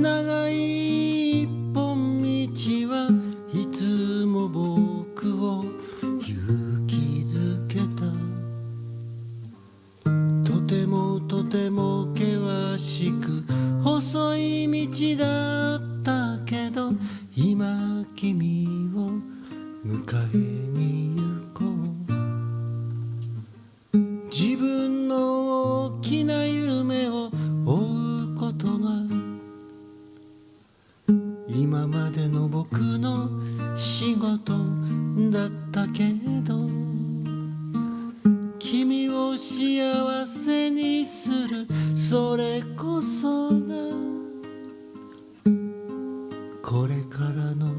長い一本道はいつも僕を勇気づけた。とてもとても険しく細い道だったけど今君を迎えに行こう。自分の大きな夢を今までの僕の仕事だったけど君を幸せにするそれこそがこれからの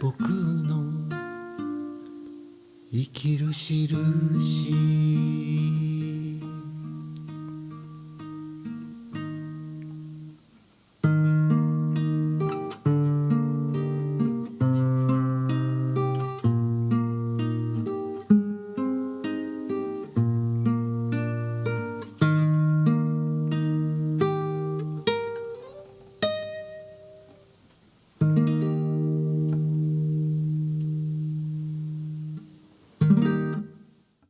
僕の生きる印。